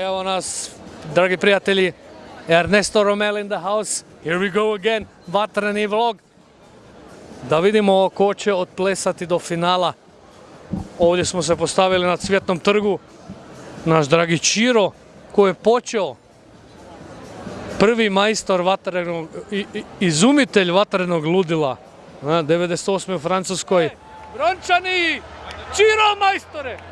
Evo nas, dragi prijatelji, Ernesto Romel in the house. Here we go again, vatreni vlog. Da vidimo ko će odplesati do finala. Ovdje smo se postavili na cvjetnom trgu. Naš dragi Čiro, koji je počeo prvi majstor vatrenog, izumitelj vatrenog ludila. Na 98. u Francuskoj. Brončani, Čiro majstore!